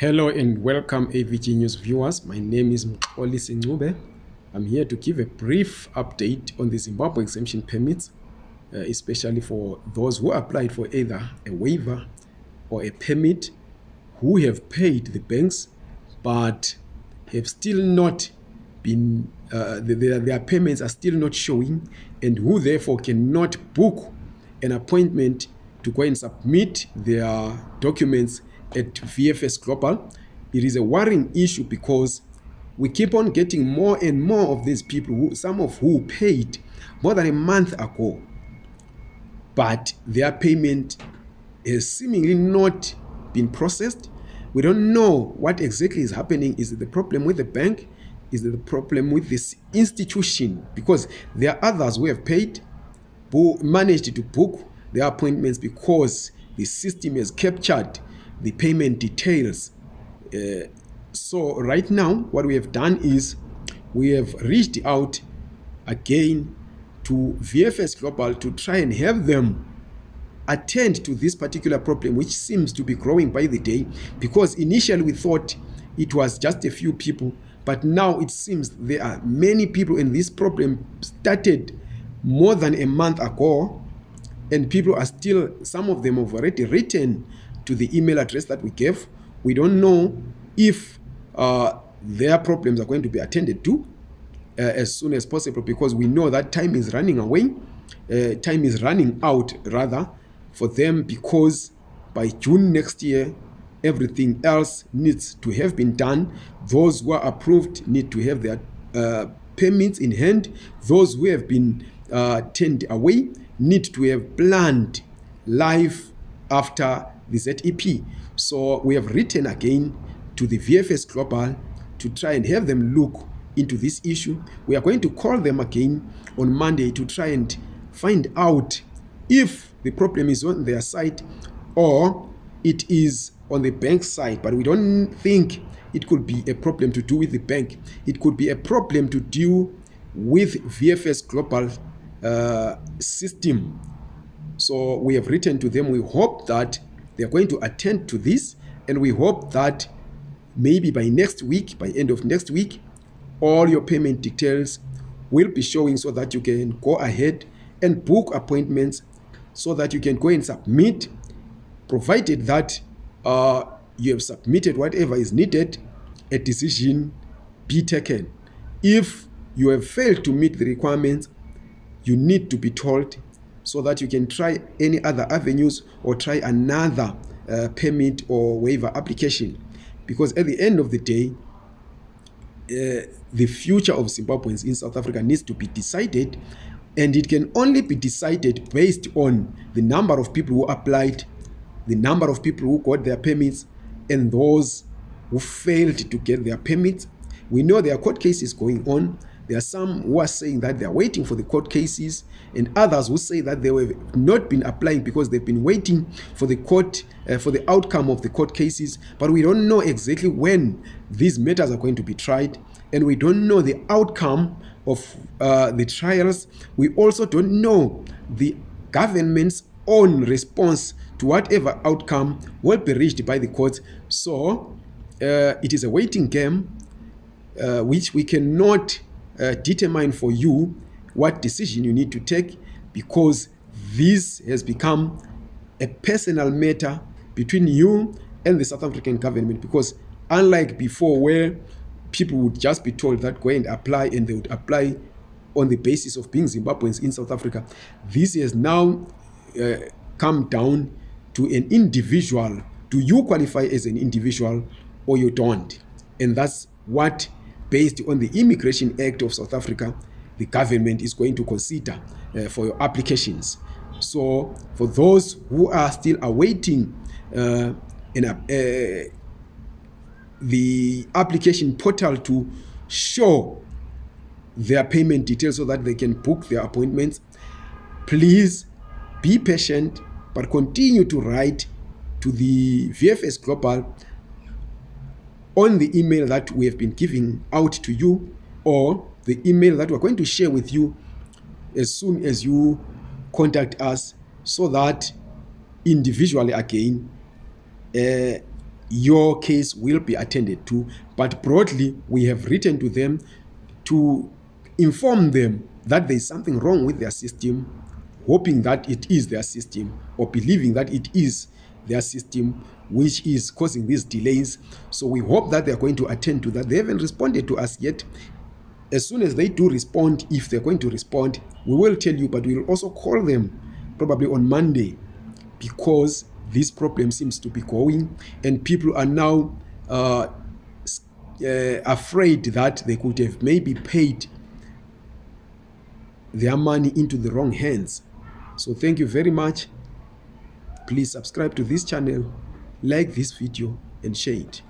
Hello and welcome AVG News viewers. My name is Mxolisi Ncube. I'm here to give a brief update on the Zimbabwe exemption permits, uh, especially for those who applied for either a waiver or a permit who have paid the banks but have still not been, uh, their, their payments are still not showing and who therefore cannot book an appointment to go and submit their documents at VFS Global. It is a worrying issue because we keep on getting more and more of these people, who, some of who paid more than a month ago, but their payment has seemingly not been processed. We don't know what exactly is happening. Is it the problem with the bank? Is it the problem with this institution? Because there are others who have paid, who managed to book their appointments because the system has captured the payment details. Uh, so right now, what we have done is we have reached out again to VFS Global to try and have them attend to this particular problem, which seems to be growing by the day, because initially we thought it was just a few people, but now it seems there are many people, and this problem started more than a month ago, and people are still, some of them have already written to the email address that we gave. We don't know if uh, their problems are going to be attended to uh, as soon as possible because we know that time is running away. Uh, time is running out, rather, for them because by June next year, everything else needs to have been done. Those who are approved need to have their uh, permits in hand. Those who have been uh, turned away need to have planned life after the ZEP. So we have written again to the VFS Global to try and have them look into this issue. We are going to call them again on Monday to try and find out if the problem is on their side or it is on the bank side. But we don't think it could be a problem to do with the bank. It could be a problem to deal with VFS Global uh, system. So we have written to them. We hope that they are going to attend to this and we hope that maybe by next week by end of next week all your payment details will be showing so that you can go ahead and book appointments so that you can go and submit provided that uh, you have submitted whatever is needed a decision be taken. If you have failed to meet the requirements you need to be told so that you can try any other avenues or try another uh, permit or waiver application. Because at the end of the day uh, the future of Zimbabweans in South Africa needs to be decided and it can only be decided based on the number of people who applied the number of people who got their permits and those who failed to get their permits. We know there are court cases going on There are some who are saying that they are waiting for the court cases, and others who say that they have not been applying because they've been waiting for the court uh, for the outcome of the court cases. But we don't know exactly when these matters are going to be tried, and we don't know the outcome of uh, the trials. We also don't know the government's own response to whatever outcome will be reached by the courts. So uh, it is a waiting game uh, which we cannot uh, determine for you what decision you need to take because this has become a personal matter between you and the South African government because unlike before where people would just be told that go and apply and they would apply on the basis of being Zimbabweans in South Africa this has now uh, come down to an individual. Do you qualify as an individual or you don't and that's what based on the Immigration Act of South Africa, the government is going to consider uh, for your applications. So for those who are still awaiting uh, in a, uh, the application portal to show their payment details so that they can book their appointments, please be patient but continue to write to the VFS Global on the email that we have been giving out to you or the email that we're going to share with you as soon as you contact us so that individually again uh, your case will be attended to. But broadly, we have written to them to inform them that there is something wrong with their system, hoping that it is their system or believing that it is their system which is causing these delays. So we hope that they're going to attend to that. They haven't responded to us yet. As soon as they do respond, if they're going to respond, we will tell you, but we'll also call them probably on Monday because this problem seems to be going and people are now uh, uh, afraid that they could have maybe paid their money into the wrong hands. So thank you very much. Please subscribe to this channel, like this video and share it.